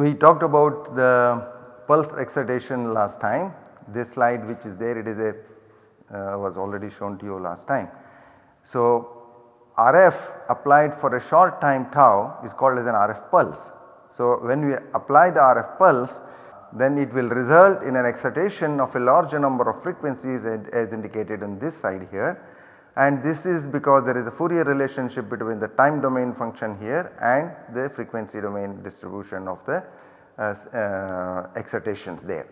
We talked about the pulse excitation last time. This slide which is there it is a uh, was already shown to you last time. So, RF applied for a short time tau is called as an RF pulse. So, when we apply the RF pulse then it will result in an excitation of a larger number of frequencies as indicated in this side here and this is because there is a Fourier relationship between the time domain function here and the frequency domain distribution of the uh, uh, excitations there.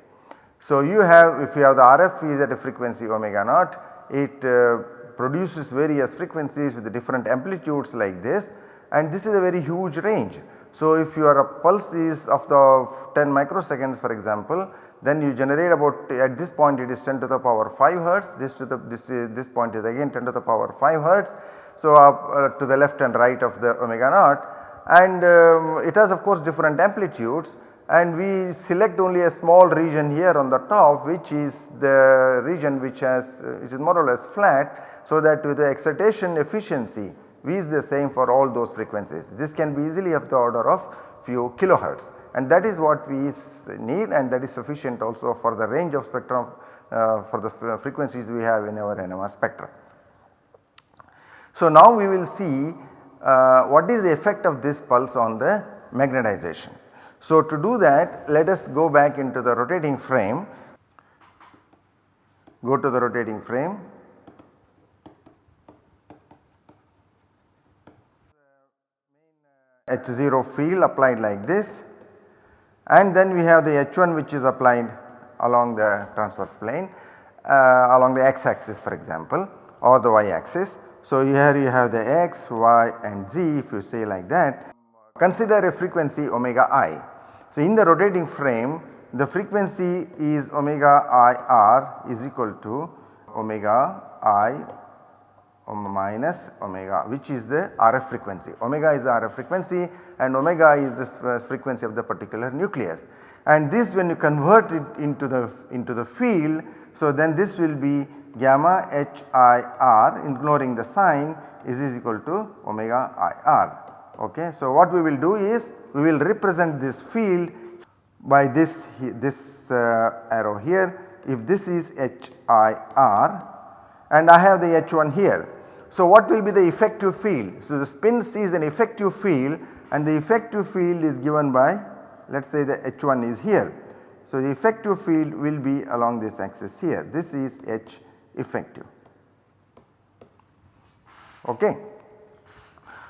So, you have if you have the RF is at a frequency omega naught it uh, produces various frequencies with different amplitudes like this and this is a very huge range. So, if your pulse is of the 10 microseconds for example then you generate about at this point it is 10 to the power 5 hertz this to the this, this point is again 10 to the power 5 hertz. So, uh, to the left and right of the omega naught and um, it has of course different amplitudes and we select only a small region here on the top which is the region which has uh, which is more or less flat. So, that with the excitation efficiency V is the same for all those frequencies. This can be easily of the order of few kilohertz and that is what we need and that is sufficient also for the range of spectrum uh, for the frequencies we have in our NMR spectrum. So, now we will see uh, what is the effect of this pulse on the magnetization. So, to do that let us go back into the rotating frame, go to the rotating frame. H0 field applied like this and then we have the H1 which is applied along the transverse plane uh, along the x axis for example or the y axis. So, here you have the x, y and z if you say like that Consider a frequency omega i. So, in the rotating frame the frequency is omega i r is equal to omega i minus omega which is the RF frequency. Omega is the RF frequency and omega is the uh, frequency of the particular nucleus. And this when you convert it into the into the field so then this will be gamma h i r ignoring the sign is, is equal to omega i r Okay. So, what we will do is we will represent this field by this this uh, arrow here if this is H I R and I have the H1 here. So, what will be the effective field? So, the spin sees an effective field and the effective field is given by let us say the H1 is here. So, the effective field will be along this axis here this is H effective. Okay.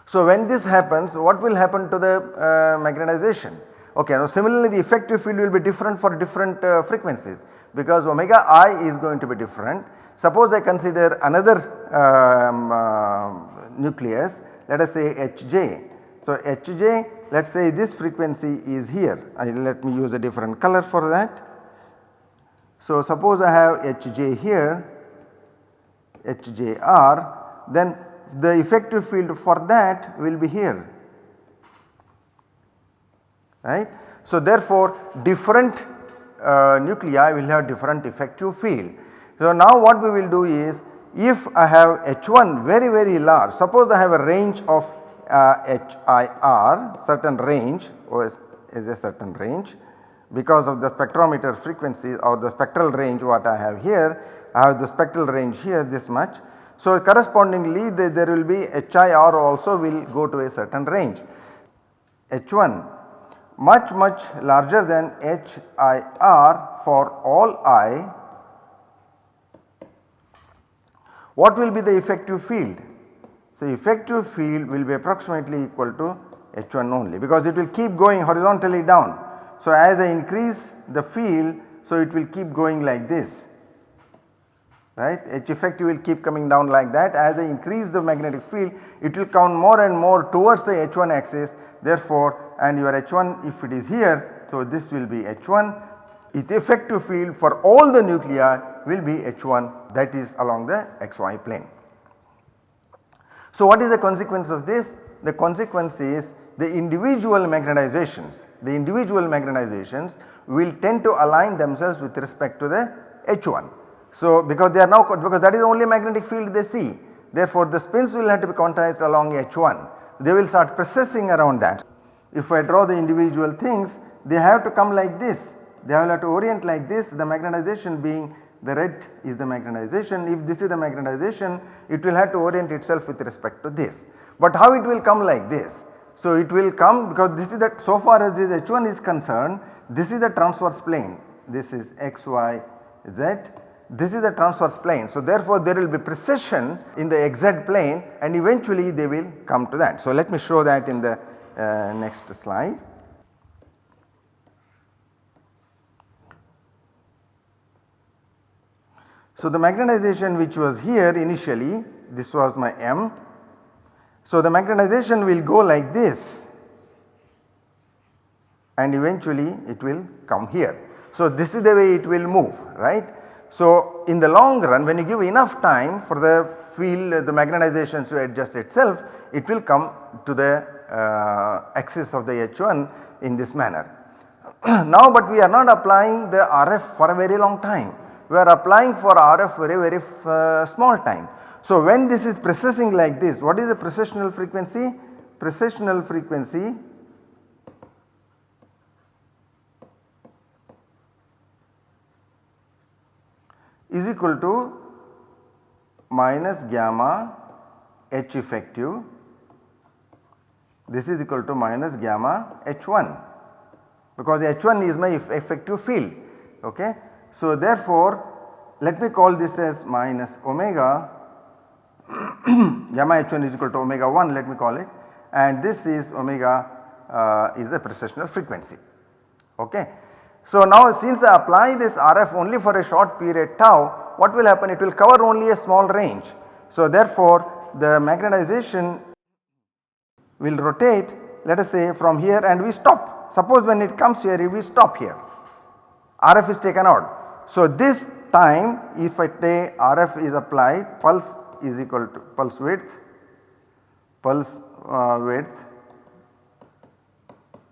So, when this happens what will happen to the uh, magnetization? Okay, now similarly the effective field will be different for different uh, frequencies because omega i is going to be different. Suppose I consider another um, uh, nucleus let us say Hj. So, Hj let us say this frequency is here I let me use a different color for that. So, suppose I have Hj here Hjr then the effective field for that will be here right. So therefore different uh, nuclei will have different effective field. So now what we will do is if I have H1 very very large suppose I have a range of HIR certain range is, is a certain range because of the spectrometer frequency or the spectral range what I have here I have the spectral range here this much so, correspondingly the, there will be HIR also will go to a certain range. H1 much much larger than HIR for all I. What will be the effective field? So, effective field will be approximately equal to H1 only because it will keep going horizontally down. So, as I increase the field so it will keep going like this right H effective will keep coming down like that as I increase the magnetic field it will come more and more towards the H1 axis therefore and your H1 if it is here so this will be H1 its effective field for all the nuclei will be H1 that is along the xy plane. So what is the consequence of this? The consequence is the individual magnetizations, the individual magnetizations will tend to align themselves with respect to the H1 so, because they are now because that is the only magnetic field they see therefore the spins will have to be quantized along H1 they will start precessing around that. If I draw the individual things they have to come like this they will have to orient like this the magnetization being the red is the magnetization if this is the magnetization it will have to orient itself with respect to this. But how it will come like this? So it will come because this is that so far as this H1 is concerned this is the transverse plane this is x y z this is the transverse plane. So therefore there will be precession in the xz plane and eventually they will come to that. So let me show that in the uh, next slide. So the magnetization which was here initially this was my M. So the magnetization will go like this and eventually it will come here. So this is the way it will move right. So in the long run when you give enough time for the field the magnetization to adjust itself it will come to the uh, axis of the H1 in this manner. now but we are not applying the RF for a very long time we are applying for RF very very uh, small time. So when this is precessing like this what is the precessional frequency? Precessional frequency is equal to minus gamma H effective this is equal to minus gamma H1 because H1 is my effective field okay. So therefore let me call this as minus omega. Gamma h1 is equal to omega 1 let me call it. And this is omega uh, is the precessional frequency. Okay. So now since I apply this RF only for a short period tau what will happen? It will cover only a small range. So therefore the magnetization will rotate let us say from here and we stop. Suppose when it comes here we stop here. RF is taken out so this time if I say RF is applied pulse is equal to pulse width, pulse uh, width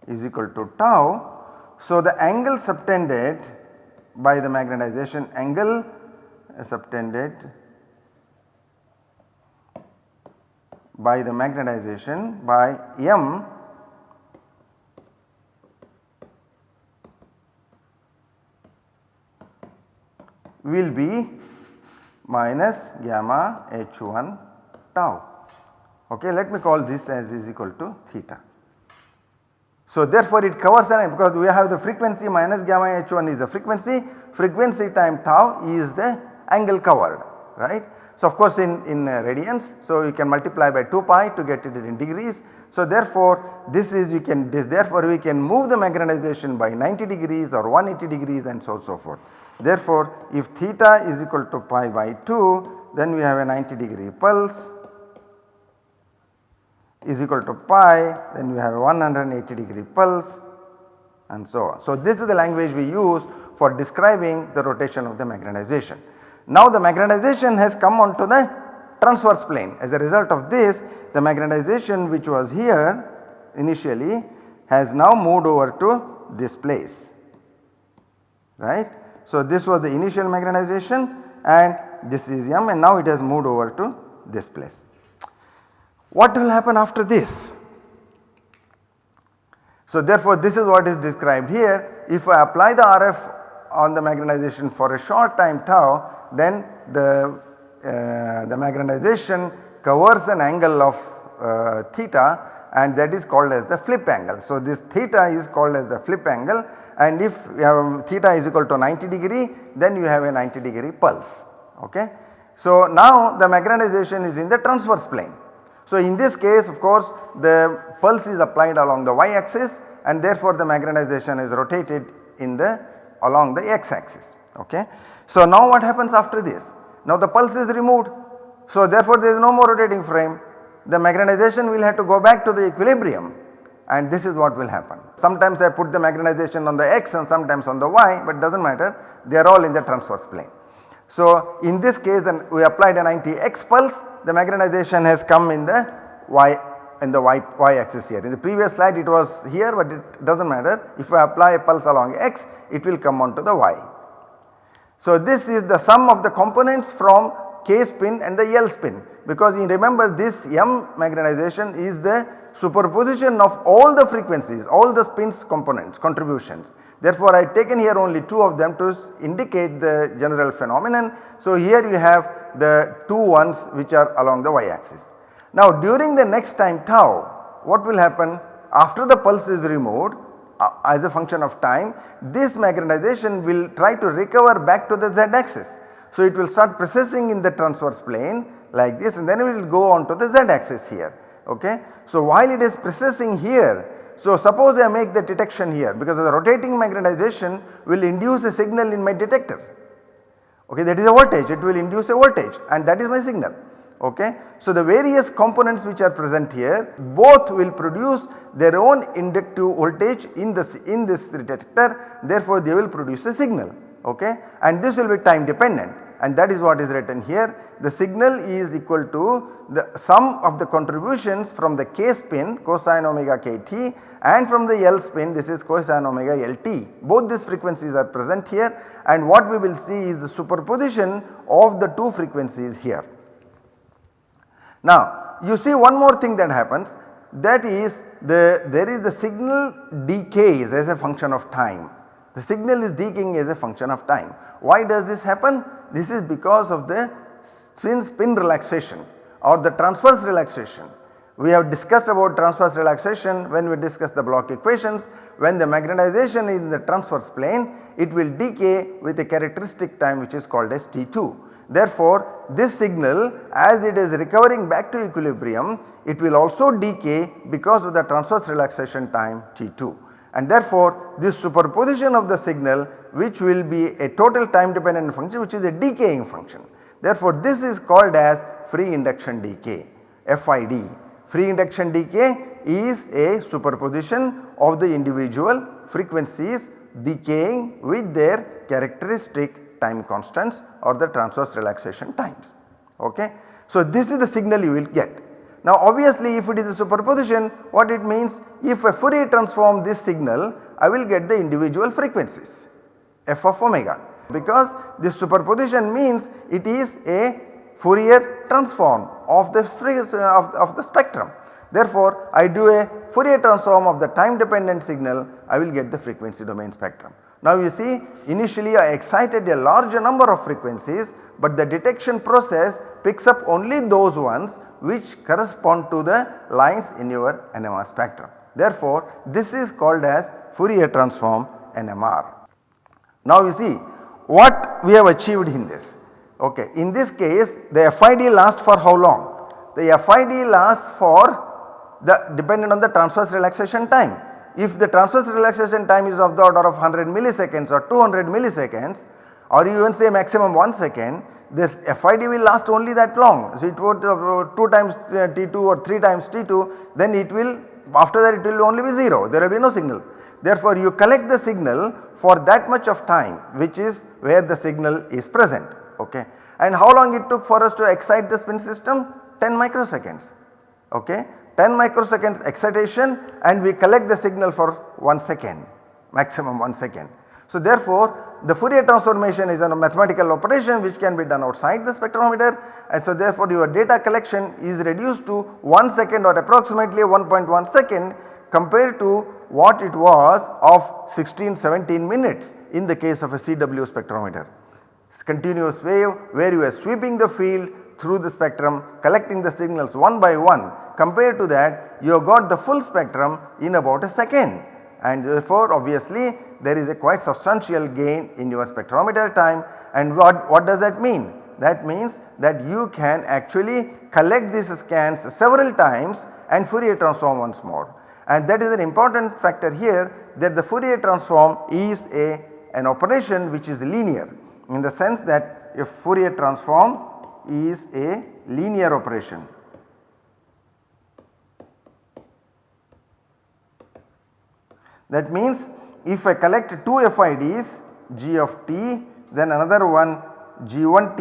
is equal to tau. So the angle subtended by the magnetization angle subtended by the magnetization by M will be minus gamma h1 tau. Okay, let me call this as is equal to theta. So therefore it covers an because we have the frequency minus gamma h1 is the frequency, frequency time tau is the angle covered right. So of course in, in uh, radians so you can multiply by 2 pi to get it in degrees. So therefore this is we can this therefore we can move the magnetization by 90 degrees or 180 degrees and so on so forth. Therefore, if theta is equal to pi by 2 then we have a 90 degree pulse is equal to pi then we have a 180 degree pulse and so on. So, this is the language we use for describing the rotation of the magnetization. Now the magnetization has come onto the transverse plane as a result of this the magnetization which was here initially has now moved over to this place right so this was the initial magnetization and this is M and now it has moved over to this place. What will happen after this? So therefore this is what is described here if I apply the RF on the magnetization for a short time tau then the, uh, the magnetization covers an angle of uh, theta and that is called as the flip angle. So this theta is called as the flip angle and if theta is equal to 90 degree then you have a 90 degree pulse ok. So now the magnetization is in the transverse plane. So in this case of course the pulse is applied along the y axis and therefore the magnetization is rotated in the along the x axis ok. So now what happens after this? Now the pulse is removed so therefore there is no more rotating frame the magnetization will have to go back to the equilibrium and this is what will happen. Sometimes I put the magnetization on the x and sometimes on the y but does not matter they are all in the transverse plane. So in this case then we applied a 90 x pulse the magnetization has come in the y in the y, y axis here. In the previous slide it was here but it does not matter if I apply a pulse along x it will come onto the y. So this is the sum of the components from k spin and the L spin because you remember this M magnetization is the superposition of all the frequencies, all the spins components contributions. Therefore, I have taken here only 2 of them to indicate the general phenomenon. So, here you have the 2 ones which are along the y axis. Now during the next time tau what will happen after the pulse is removed uh, as a function of time this magnetization will try to recover back to the z axis. So it will start precessing in the transverse plane like this and then it will go on to the z axis here ok. So while it is precessing here so suppose I make the detection here because the rotating magnetization will induce a signal in my detector. Okay? That is a voltage. It will induce a voltage and that is my signal. Okay. So the various components which are present here both will produce their own inductive voltage in this in this detector. Therefore they will produce a signal. Okay? And this will be time dependent and that is what is written here. The signal is equal to the sum of the contributions from the k spin cosine omega kt and from the L spin this is cosine omega Lt. Both these frequencies are present here and what we will see is the superposition of the two frequencies here. Now you see one more thing that happens that is the there is the signal decays as a function of time. The signal is decaying as a function of time. Why does this happen? This is because of the spin spin relaxation or the transverse relaxation. We have discussed about transverse relaxation when we discuss the Bloch equations. When the magnetization is in the transverse plane it will decay with a characteristic time which is called as T2. Therefore, this signal as it is recovering back to equilibrium it will also decay because of the transverse relaxation time T2 and therefore this superposition of the signal which will be a total time dependent function which is a decaying function. Therefore, this is called as free induction decay FID. Free induction decay is a superposition of the individual frequencies decaying with their characteristic time constants or the transverse relaxation times. Okay. So, this is the signal you will get. Now obviously if it is a superposition what it means if I Fourier transform this signal I will get the individual frequencies f of omega because this superposition means it is a Fourier transform of the, of, of the spectrum. Therefore, I do a Fourier transform of the time dependent signal I will get the frequency domain spectrum. Now you see initially I excited a larger number of frequencies but the detection process picks up only those ones which correspond to the lines in your NMR spectrum. Therefore, this is called as Fourier transform NMR. Now you see what we have achieved in this. Okay. In this case the FID lasts for how long? The FID lasts for the dependent on the transverse relaxation time. If the transverse relaxation time is of the order of 100 milliseconds or 200 milliseconds or you even say maximum 1 second this FID will last only that long. So, it would uh, 2 times uh, T2 or 3 times T2 then it will after that it will only be 0 there will be no signal. Therefore, you collect the signal for that much of time which is where the signal is present ok. And how long it took for us to excite the spin system 10 microseconds ok. 10 microseconds excitation and we collect the signal for 1 second maximum 1 second. So therefore the Fourier transformation is a mathematical operation which can be done outside the spectrometer. And so therefore your data collection is reduced to 1 second or approximately 1.1 second compared to what it was of 16 17 minutes in the case of a CW spectrometer. It's continuous wave where you are sweeping the field through the spectrum collecting the signals one by one. Compared to that you have got the full spectrum in about a second. And therefore obviously there is a quite substantial gain in your spectrometer time and what, what does that mean? That means that you can actually collect these scans several times and Fourier transform once more. And that is an important factor here that the Fourier transform is a an operation which is linear in the sense that a Fourier transform is a linear operation. That means if I collect 2 FIDs G of t then another one G1t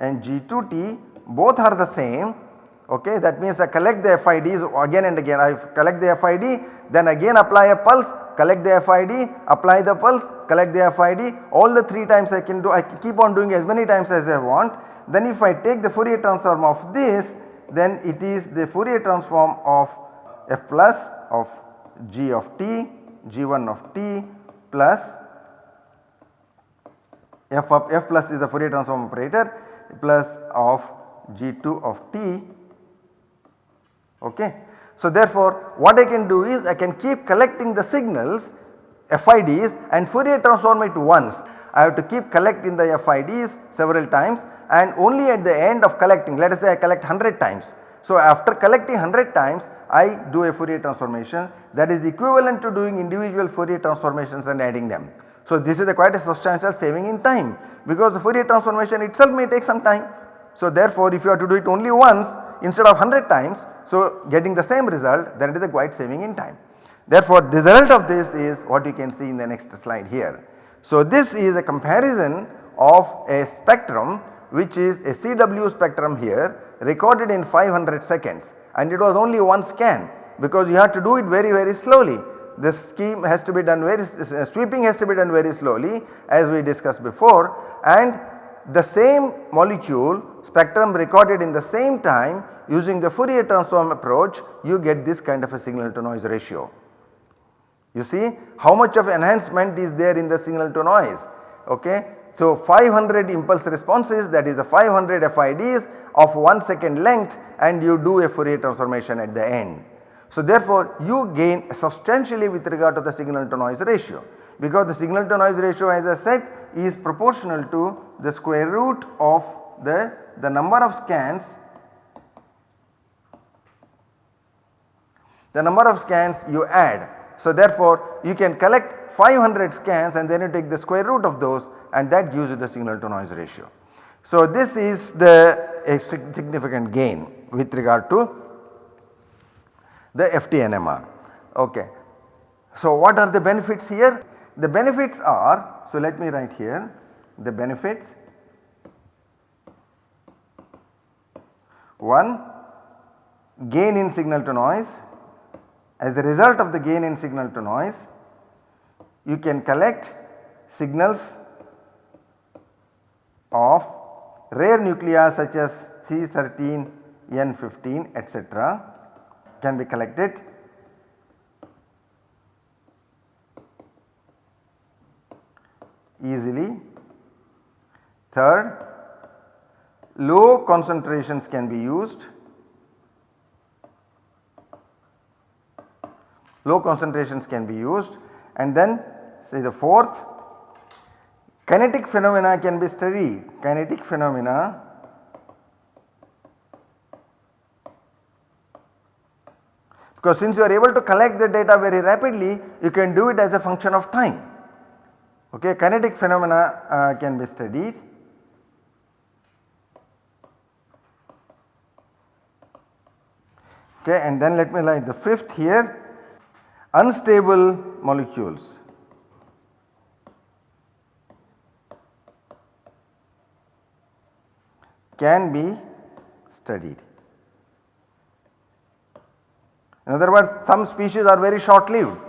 and G2t both are the same. Okay that means I collect the FIDs again and again. I collect the FID then again apply a pulse collect the FID apply the pulse collect the FID all the 3 times I can do I can keep on doing as many times as I want. Then if I take the Fourier transform of this then it is the Fourier transform of f plus of g of t g1 of t plus f of f plus is the Fourier transform operator plus of g2 of t okay. So therefore what I can do is I can keep collecting the signals FIDs and Fourier transform it once. I have to keep collecting the FIDs several times and only at the end of collecting let us say I collect 100 times. So after collecting 100 times I do a Fourier transformation that is equivalent to doing individual Fourier transformations and adding them. So this is a quite a substantial saving in time because the Fourier transformation itself may take some time. So therefore if you have to do it only once instead of 100 times so getting the same result then it is a quite saving in time. Therefore the result of this is what you can see in the next slide here. So this is a comparison of a spectrum which is a CW spectrum here recorded in 500 seconds and it was only one scan because you have to do it very very slowly this scheme has to be done very sweeping has to be done very slowly as we discussed before and the same molecule spectrum recorded in the same time using the Fourier transform approach you get this kind of a signal to noise ratio. You see how much of enhancement is there in the signal to noise ok. So 500 impulse responses that is the 500 FIDs of 1 second length and you do a Fourier transformation at the end. So therefore you gain substantially with regard to the signal to noise ratio because the signal to noise ratio as I said is proportional to the square root of the, the number of scans the number of scans you add. So therefore you can collect 500 scans and then you take the square root of those and that gives you the signal to noise ratio. So this is the significant gain with regard to the FTNMR. Okay. So what are the benefits here? The benefits are, so let me write here the benefits. One gain in signal to noise as the result of the gain in signal to noise you can collect signals of rare nuclei such as C13, N15 etc can be collected. Easily. Third, low concentrations can be used, low concentrations can be used. And then say the fourth kinetic phenomena can be studied, kinetic phenomena because since you are able to collect the data very rapidly you can do it as a function of time okay kinetic phenomena uh, can be studied. Okay, and then let me write the fifth here unstable molecules. Can be studied. In other words some species are very short lived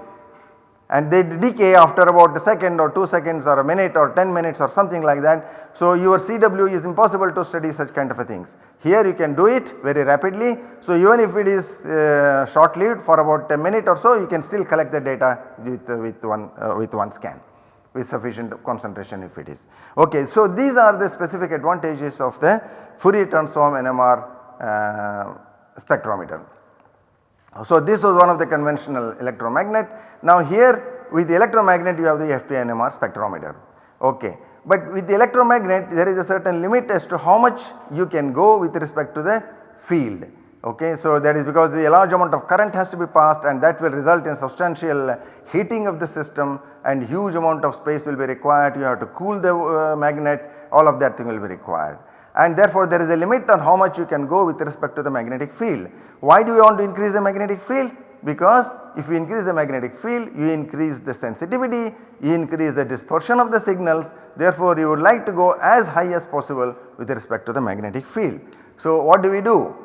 and they decay after about a second or 2 seconds or a minute or 10 minutes or something like that. So your CW is impossible to study such kind of a things. Here you can do it very rapidly. So even if it is uh, short lived for about a minute or so you can still collect the data with, uh, with, one, uh, with one scan with sufficient concentration if it is. Okay, so these are the specific advantages of the Fourier transform NMR uh, spectrometer. So this was one of the conventional electromagnet. Now here with the electromagnet you have the FTNMR spectrometer. Okay. But with the electromagnet there is a certain limit as to how much you can go with respect to the field. Okay. So that is because the large amount of current has to be passed and that will result in substantial heating of the system and huge amount of space will be required. You have to cool the uh, magnet all of that thing will be required and therefore there is a limit on how much you can go with respect to the magnetic field. Why do we want to increase the magnetic field? Because if you increase the magnetic field you increase the sensitivity, you increase the dispersion of the signals therefore you would like to go as high as possible with respect to the magnetic field. So what do we do?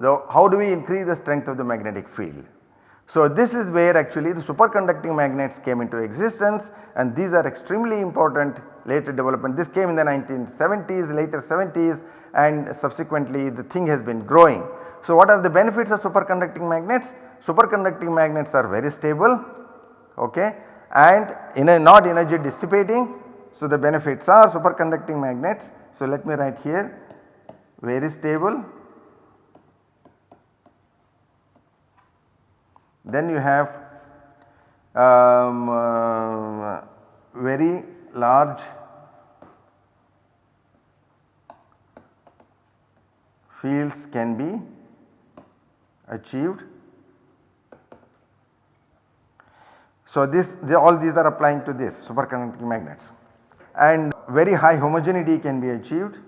The, how do we increase the strength of the magnetic field? So this is where actually the superconducting magnets came into existence and these are extremely important later development. This came in the 1970s later 70s and subsequently the thing has been growing. So what are the benefits of superconducting magnets? Superconducting magnets are very stable okay, and in a not energy dissipating. So the benefits are superconducting magnets. So let me write here very stable. Then you have um, uh, very large fields can be achieved. So this all these are applying to this superconducting magnets and very high homogeneity can be achieved.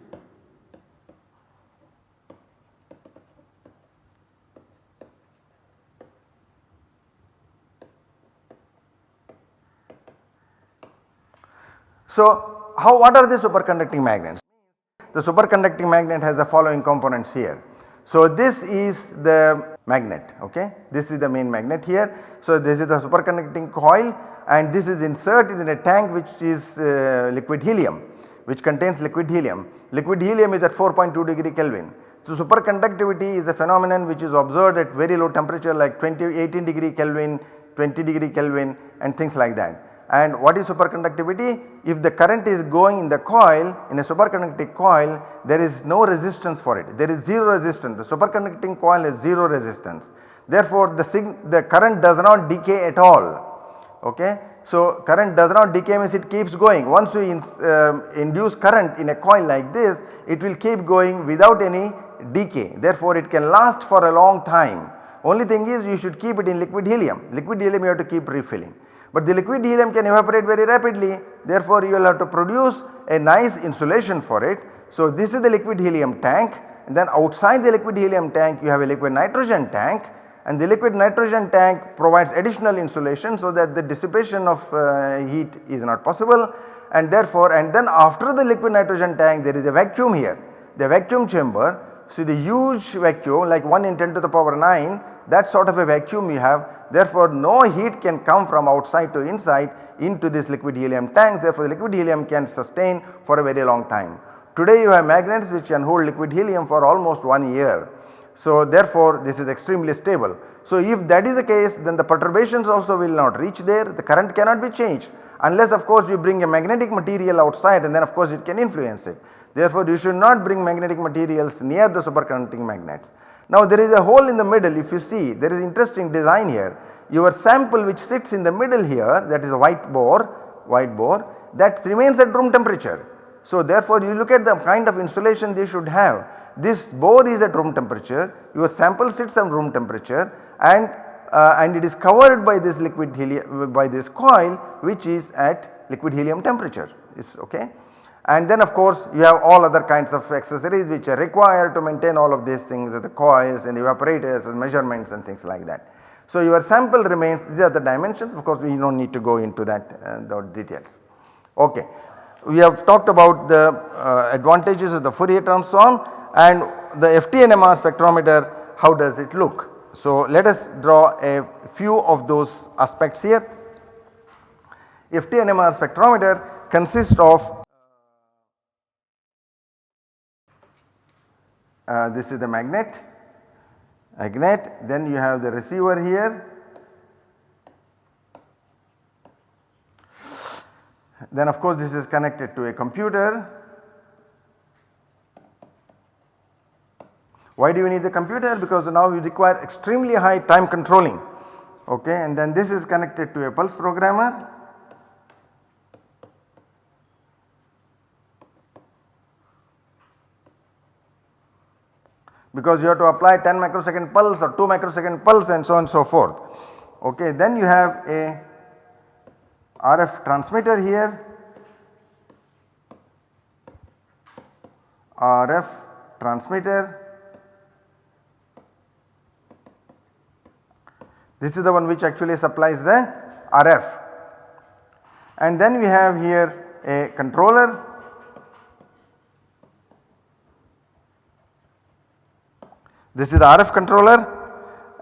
So how what are the superconducting magnets? The superconducting magnet has the following components here. So this is the magnet okay this is the main magnet here. So this is the superconducting coil and this is inserted in a tank which is uh, liquid helium which contains liquid helium. Liquid helium is at 4.2 degree Kelvin. So superconductivity is a phenomenon which is observed at very low temperature like 20 18 degree Kelvin, 20 degree Kelvin and things like that. And what is superconductivity? If the current is going in the coil in a superconducting coil there is no resistance for it there is 0 resistance the superconducting coil has 0 resistance. Therefore the, the current does not decay at all okay. So current does not decay means it keeps going once you in, uh, induce current in a coil like this it will keep going without any decay therefore it can last for a long time only thing is you should keep it in liquid helium liquid helium you have to keep refilling. But the liquid helium can evaporate very rapidly. Therefore you will have to produce a nice insulation for it. So this is the liquid helium tank. And then outside the liquid helium tank you have a liquid nitrogen tank. And the liquid nitrogen tank provides additional insulation so that the dissipation of uh, heat is not possible. And therefore and then after the liquid nitrogen tank there is a vacuum here. The vacuum chamber. So the huge vacuum like 1 in 10 to the power 9 that sort of a vacuum you have Therefore, no heat can come from outside to inside into this liquid helium tank therefore, the liquid helium can sustain for a very long time. Today you have magnets which can hold liquid helium for almost 1 year. So therefore, this is extremely stable. So if that is the case then the perturbations also will not reach there the current cannot be changed unless of course you bring a magnetic material outside and then of course it can influence it. Therefore, you should not bring magnetic materials near the superconducting magnets. Now there is a hole in the middle if you see there is interesting design here. Your sample which sits in the middle here that is a white bore, white bore that remains at room temperature. So therefore you look at the kind of insulation they should have. This bore is at room temperature, your sample sits at room temperature and uh, and it is covered by this liquid helium by this coil which is at liquid helium temperature is okay and then of course you have all other kinds of accessories which are required to maintain all of these things the coils and the evaporators and measurements and things like that. So your sample remains these are the dimensions of course we do not need to go into that uh, details. Okay. We have talked about the uh, advantages of the Fourier transform and the FTNMR spectrometer how does it look. So let us draw a few of those aspects here. FTNMR spectrometer consists of uh, this is the magnet. Magnet. Then you have the receiver here. Then of course this is connected to a computer. Why do you need the computer? Because now you require extremely high time controlling. Okay? And then this is connected to a pulse programmer because you have to apply 10 microsecond pulse or 2 microsecond pulse and so on and so forth. Okay. Then you have a RF transmitter here, RF transmitter. This is the one which actually supplies the RF and then we have here a controller This is the RF controller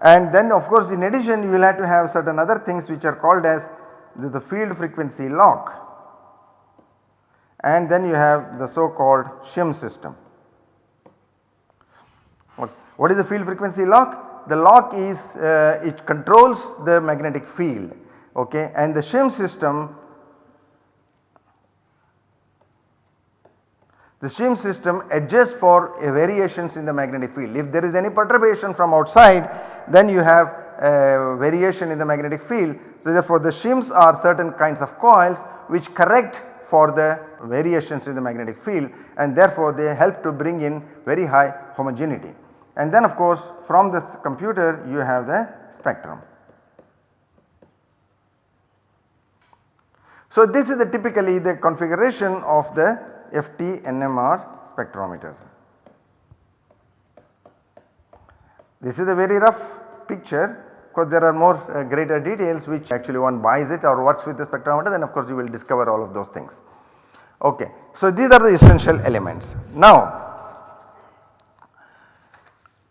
and then of course in addition you will have to have certain other things which are called as the, the field frequency lock and then you have the so called shim system. What is the field frequency lock? The lock is uh, it controls the magnetic field okay and the shim system the shim system adjusts for uh, variations in the magnetic field. If there is any perturbation from outside then you have a variation in the magnetic field. So therefore the shims are certain kinds of coils which correct for the variations in the magnetic field and therefore they help to bring in very high homogeneity. And then of course from this computer you have the spectrum. So this is the typically the configuration of the FT NMR spectrometer. This is a very rough picture of course there are more uh, greater details which actually one buys it or works with the spectrometer then of course you will discover all of those things. Okay. So these are the essential elements. Now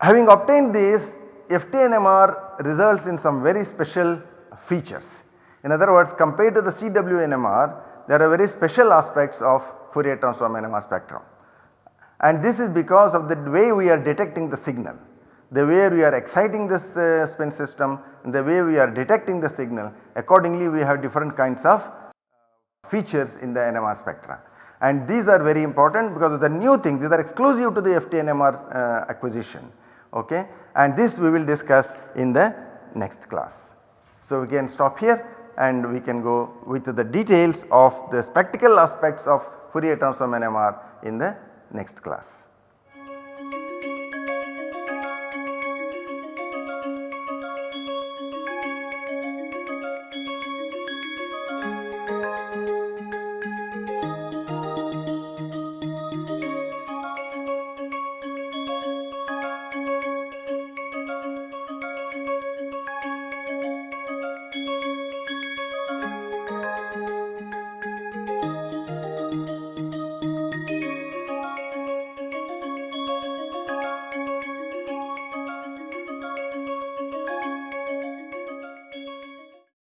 Having obtained this FTNMR results in some very special features. In other words compared to the CWNMR there are very special aspects of Fourier transform NMR spectrum. And this is because of the way we are detecting the signal. The way we are exciting this uh, spin system the way we are detecting the signal. Accordingly we have different kinds of features in the NMR spectra. And these are very important because of the new things these are exclusive to the FTNMR uh, acquisition. Okay? And this we will discuss in the next class. So we can stop here and we can go with the details of the spectacle aspects of Fourier transform NMR in the next class.